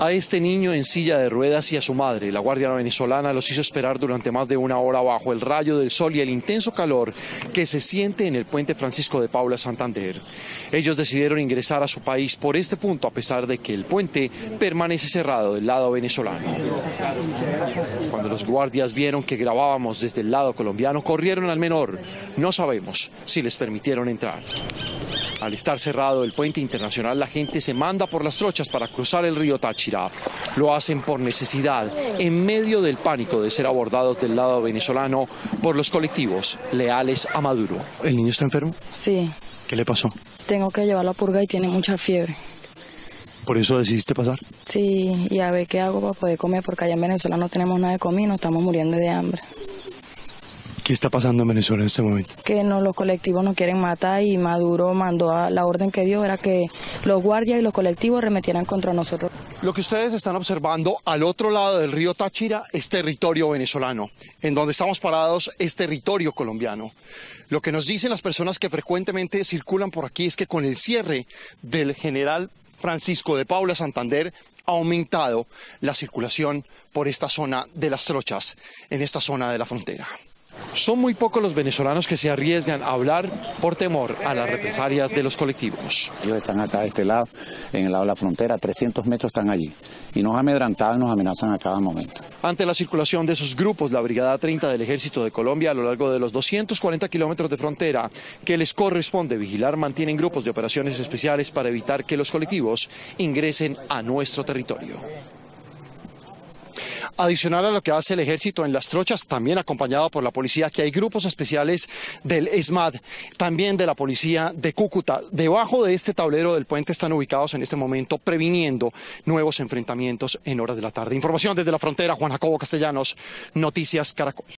A este niño en silla de ruedas y a su madre, la guardia venezolana los hizo esperar durante más de una hora bajo el rayo del sol y el intenso calor que se siente en el puente Francisco de Paula Santander. Ellos decidieron ingresar a su país por este punto a pesar de que el puente permanece cerrado del lado venezolano. Cuando los guardias vieron que grabábamos desde el lado colombiano, corrieron al menor. No sabemos si les permitieron entrar. Al estar cerrado el puente internacional, la gente se manda por las trochas para cruzar el río Táchira. Lo hacen por necesidad, en medio del pánico de ser abordados del lado venezolano por los colectivos leales a Maduro. ¿El niño está enfermo? Sí. ¿Qué le pasó? Tengo que llevarlo a purga y tiene mucha fiebre. ¿Por eso decidiste pasar? Sí, y a ver qué hago para poder comer, porque allá en Venezuela no tenemos nada de comida, nos estamos muriendo de hambre. ¿Qué está pasando en Venezuela en este momento? Que no, los colectivos nos quieren matar y Maduro mandó a, la orden que dio era que los guardias y los colectivos remetieran contra nosotros. Lo que ustedes están observando al otro lado del río Táchira es territorio venezolano. En donde estamos parados es territorio colombiano. Lo que nos dicen las personas que frecuentemente circulan por aquí es que con el cierre del general Francisco de Paula Santander ha aumentado la circulación por esta zona de las trochas, en esta zona de la frontera. Son muy pocos los venezolanos que se arriesgan a hablar por temor a las represalias de los colectivos. Ellos están acá de este lado, en el lado de la frontera, 300 metros están allí. Y nos amedrantan, nos amenazan a cada momento. Ante la circulación de esos grupos, la Brigada 30 del Ejército de Colombia a lo largo de los 240 kilómetros de frontera que les corresponde vigilar mantienen grupos de operaciones especiales para evitar que los colectivos ingresen a nuestro territorio. Adicional a lo que hace el ejército en las trochas, también acompañado por la policía, que hay grupos especiales del ESMAD, también de la policía de Cúcuta. Debajo de este tablero del puente están ubicados en este momento previniendo nuevos enfrentamientos en horas de la tarde. Información desde la frontera, Juan Jacobo Castellanos, Noticias Caracol.